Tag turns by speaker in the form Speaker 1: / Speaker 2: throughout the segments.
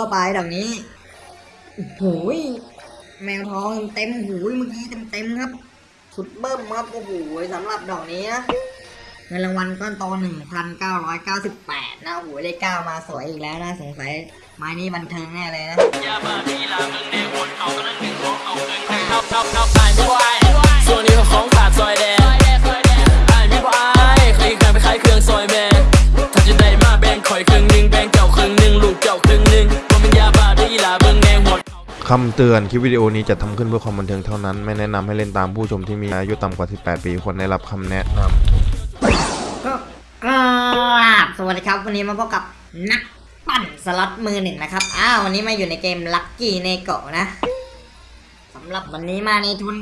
Speaker 1: เข้าไปดอกนี้โอ้ยแมวทองเต็มหูยเมื่อกี้เต็มๆครับ สุดเบิ้มครับโอ้โหสำหรับดอกนี้นะเงินรางวัลก้อนโต1,998 นะโอ้โหได้เก้ามาสวยอีกแล้วนะสงสัยไม้นี้บันเทิงแน่เลยนะ
Speaker 2: ยาบ้าทีลามึงแน่วนเอากระนั้นหนึ่งของเอาเกินไปเอาเอาเอาไอ้ไม่ไหวส่วนนี้ของขาดซอยแดงไอ้ไม่บ่ไอ้เคยเคยไปขายเครื่องซอยแม่ถ้าจะได้มาแบ่งข่อยครึ่งหนึ่งแบ่งเจ้าครึ่งหนึ่งลูกเจ้าครึ่งหนึ่ง
Speaker 3: คำเตือนคลิปวิดีโอนี้จะทำขึ้นเพื่อความบันเทิงเท่านั้น ไม่แนะนำให้เล่นตามผู้ชมที่มีอายุต่ำกว่า 18 ปีควรได้รับคำแนะนำ
Speaker 1: ก็กราบสวัสดีครับ วันนี้มาพบกับนักปั่นสล็อตมือหนึ่งนะครับ อ้าววันนี้มาอยู่ในเกมลั c กี้เนโกะนะสำหรับวันนี้มาในทุน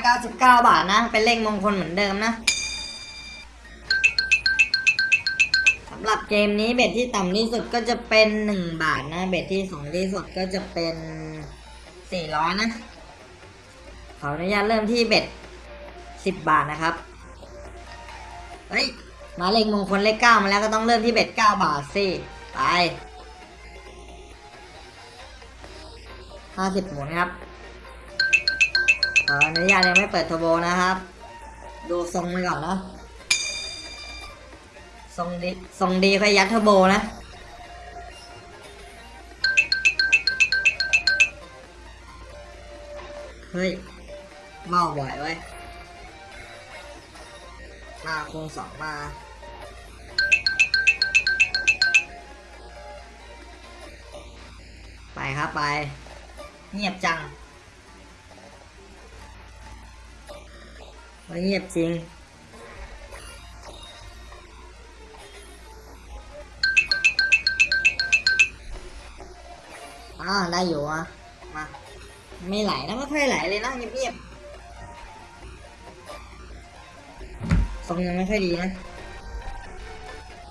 Speaker 1: 999 บาทนะ เป็นเลขมงคลเหมือนเดิมนะสำหรับเกมนี้เบ็ดที่ต่ำที่สุดก็จะเป็น 1 บาทนะ เบ็ดที่สูงที่สุดก็จะเป็น 400นะขออนุญาตเริ่มที่เบ็ด10บบาทนะครับ เฮ้ย มาเลขมงคลเลขเก้ามาแล้วก็ต้องเริ่มที่เบ็ดเก้าบาทสิ ไปห้าสิบหมุนครับ ขออนุญาตยังไม่เปิดทอร์โบนะครับ ดูทรงไปก่อนเนาะทรงดีทรงดีค่อยยัดทอร์โบนะ เฮ้ยเมาบ่อยไว้ยมาคงสองมาไปครับไป เงียบจังเฮ้ยเงียบจริงอ่าได้อยู่อะมา ไม่ไหลนะไม่ค่อยไหลเลยนะเงียบๆทรงยังไม่ค่อยดีนะ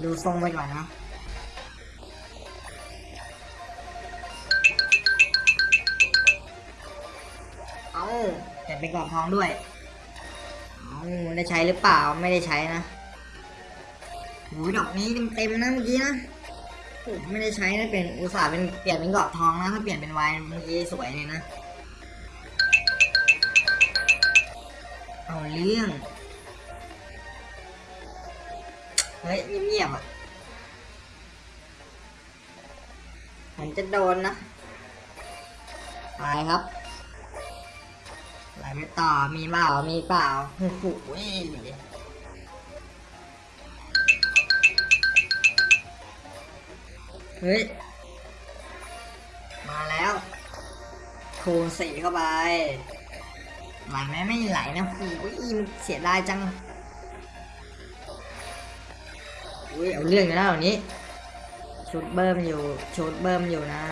Speaker 1: ดูทรงไปก่อนนะเอาแต่เป็นกรอบทองด้วยเอาได้ใช้หรือเปล่าไม่ได้ใช้นะโหดอกนี้เต็มๆนะเมื่อกี้นะไม่ได้ใช้นะเป็นอุตส่าห์เป็นเปลี่ยนเป็นกรอบทองนะถ้าเปลี่ยนเป็นไวน์เมื่อกี้สวยเลยนะ เรื่อง เฮ้ยเงียบๆอะมันจะโดนนะไปครับไหลไปต่อ มีเปล่า มีเปล่าโอ้โหเฮ้ย มาแล้วคูณสี่เข้าไป ไหลไหมไม่ไหลนะโอ้ยมันเสียดายจังอุ้ยเอาเรื่องอยู่แล้วเหล่านี้ชุดเบิ่มอยู่ชุดเบิ่มอยู่นะ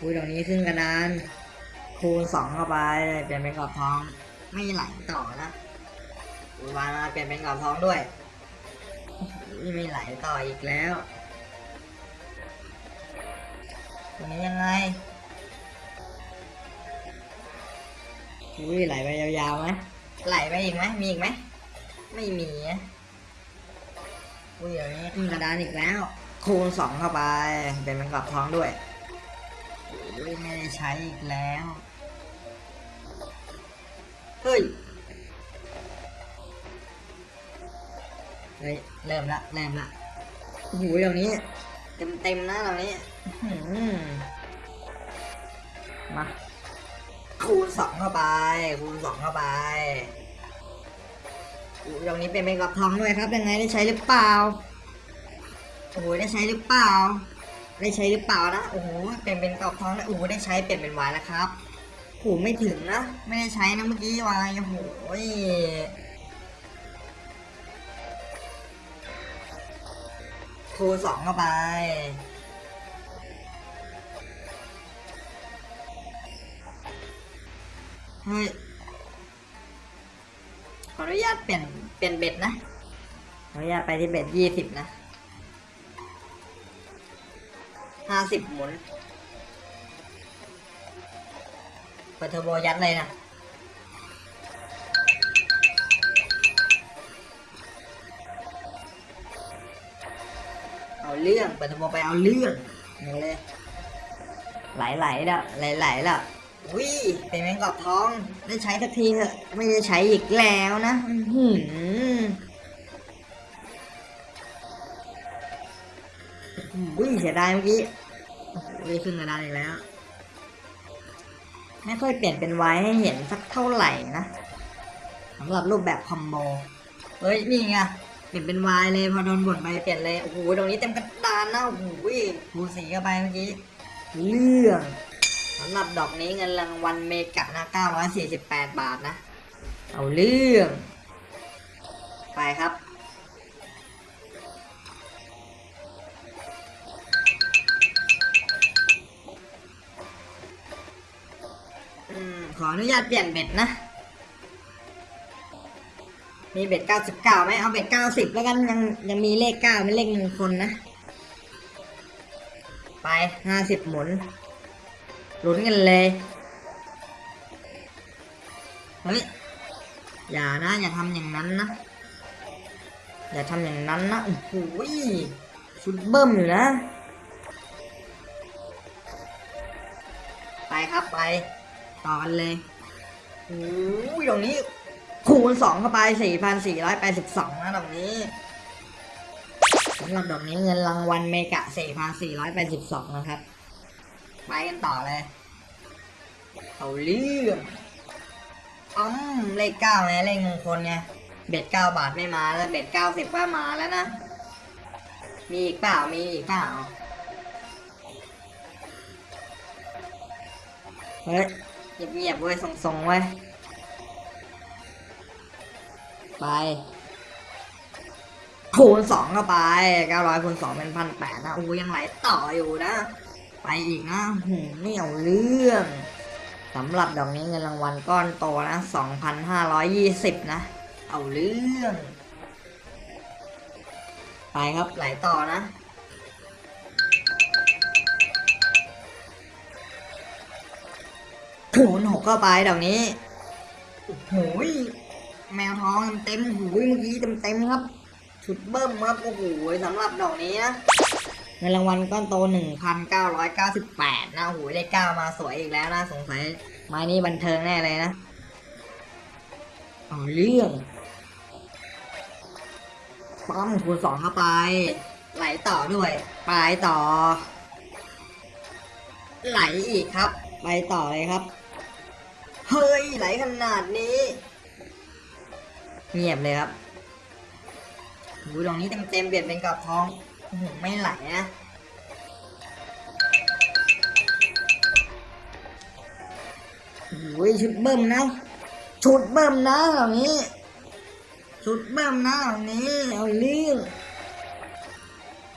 Speaker 1: อุ้ยดอกนี้ขึ้นกระดานคูณสองเข้าไปเปลี่ยนเป็นกรอบทอง ไม่ไหลต่อนะอุ้ยวานมาเปลี่ยนเป็นกรอบทองด้วยอุ้ยไม่ไหลต่ออีกแล้วตัวนี้ยังไง อุ้ยไหลไปยาวๆไหมไหลไปอีกไหมมีอีกไหมไม่มีนะอุ้ยเดี๋ยวนี้ขึ้นกระดานอีกแล้ว คูณสองเข้าไปเป็นเป็นกรอบทองด้วยอุ้ยไม่ได้ใช้อีกแล้วเฮ้ยเฮ้ยเริ่มละเริ่มละโอ้โหเดี๋ยวนี้ เต็มเต็มๆนะเดี๋ยวนี้อื้อหือมาคูณ สองเข้าไป คูณสองเข้าไปอู้ตรงนี้เป็นเป็นกรอบทองด้วยครับ ยังไงได้ใช้หรือเปล่า โอ้โหได้ใช้หรือเปล่า ได้ใช้หรือเปล่านะ โอ้โห เป็นเป็นกรอบทองแล้วโอ้โหได้ใช้เปลี่ยนเป็นวายแล้วครับโอ้ไม่ถึงนะ ไม่ได้ใช้นะเมื่อกี้วายโอ้โหคูณสองเข้าไป เฮ้ยขออนุญาตเปลี่ยนเปลี่ยน bet นะขออนุญาตไปที่ bet ยี่สิบนะห้าสิบหมุนเปิดเทอร์โบยัดเลยนะเอาเรื่องเปิดเทอร์โบไปเอาเรื่องนี่เลยไหลๆแล้วไหลๆแล้ว วิเป็นแมงกอบทองได้ใช้สักทีเถอะ ไม่ได้ใช้อีกแล้วนะอื้อหือวิ่งเสียดายเมื่อกี้โอ้โหขึ้นกระดานอีกแล้ว ไม่ค่อยเปลี่ยนเป็นไว้ให้เห็นสักเท่าไหร่นะสำหรับรูปแบบคอมโบเฮ้ยนี่ไงเปลี่ยนเป็นวายเลยพอโดนบ่นไปเปลี่ยนเลยโอ้โหตรงนี้เต็มกระดานนะโอ้โหผูสีเข้าไปเมื่อกี้เรื่อง สำหรับดอกนี้เงินรางวัลเมกะนะ948 บาทนะ เอาเรื่อง ไปครับอขออนุญาตเปลี่ยนเบ็ดนะ มีเบ็ด 99ไหมเอาเบ็ด 90 แล้วกันยังยังมีเลข 9 เป็นเลขมงคลนะ ไป 50 หมุน ลุ้นกันเลยเฮ้ยอย่านะอย่าทำอย่างนั้นนะ อย่าทำอย่างนั้นนะโอ้โหยชุดเบิ้มอยู่นะ ไปครับไป ต่อกันเลยโอ้ยตรงนี้คูณสองเข้าไป4,482นะตรงนี้สำหรับดอกนี้เงินรางวัลเมกะ 4,482 นะครับ ไปกันต่อเลย เอาเรื่องอ้อมเลขเก้าไงเลขมงคลไงเบ็ดเก้าบาทไม่มาแล้วเบ็ดเก้าสิบก็มาแล้วนะ มีอีกเปล่ามีอีกเปล่าเฮ้ยเงียบๆเว้ยส่งๆเว้ยไปคูณสองเข้าไปเก้าร้อยคูณสองเป็นพันแปดนะโอ้ยังไหลต่ออยู่นะ ไปอีกนะหืไม่เอาเรื่องสำหรับดอกนี้เงินรางวัลก้อนโตนะสองพันห้าร้อยยี่สิบนะ เอาเรื่อง ไปครับไหลต่อนะคูณหกเข้าไปดอกนี้โอ้โหยแมวทองเต็มหูยเมื่อกี้เต็มๆครับ ชุดเบิ้มครับโอ้โหสำหรับดอกนี้นะ เงินรางวัลก้อนโต 1,998 นะโอ้โหได้ก้ามาสวยอีกแล้วนะสงสัยไม้นี้บันเทิงแน่เลยนะเอาเรื่องป้อมคูณสองเข้าไป ไหลต่อด้วยไปต่อ ไหลอีกครับ ไปต่อเลยครับ เฮ้ย ไหลขนาดนี้ เงียบเลยครับดูตรงนี้เต็มๆเบียดเป็นกับท้อง ไม่ไหลนะโอ้ยชุดเบิ่มนะ ชุดเบิ่มนะตรงนี้ ชุดเบิ่มนะตรงนี้ เอาเรื่อง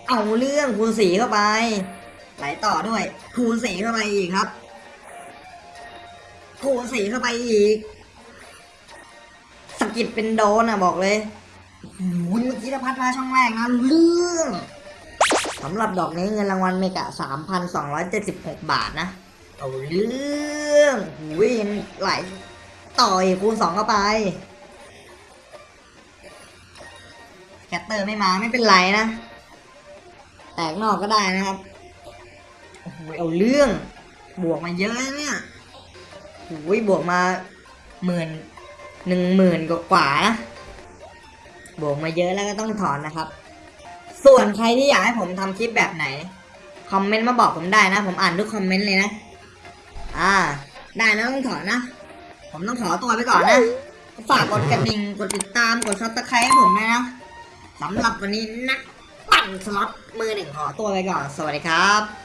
Speaker 1: เอาเรื่องคูณสีเข้าไป ไหลต่อด้วย คูณสีเข้าไปอีกครับ คูณสีเข้าไปอีกสกิดเป็นโดนอะบอกเลยโอ้ยเมื่อกี้ถ้าพัดมาช่องแรกนะเรื่อง สำหรับดอกนี้เงินรางวัลเมกะ 3,276 บาทนะ เอาเรื่องวิ่งไหลต่อยคูณสองเข้าไปแกตเตอร์ไม่มาไม่เป็นไรนะ แตกนอกก็ได้นะครับโอ้โหเอาเรื่อง บวกมาเยอะเนี่ยโอ้ยบวกมาหมื่นหนึ่งหมื่นกว่านะบวกมาเยอะแล้วก็ต้องถอนนะครับ ส่วนใครที่อยากให้ผมทำคลิปแบบไหน คอมเมนต์มาบอกผมได้นะ ผมอ่านทุกคอมเมนต์เลยนะ อ่า ได้นะต้องถอนนะ ผมต้องขอตัวไปก่อนนะ ฝากกดกระดิ่ง กดติดตาม กด subscribe ให้ผมด้วยนะสำหรับวันนี้นะ ปั่นสล็อตมือหนึ่งขอตัวไปก่อน สวัสดีครับ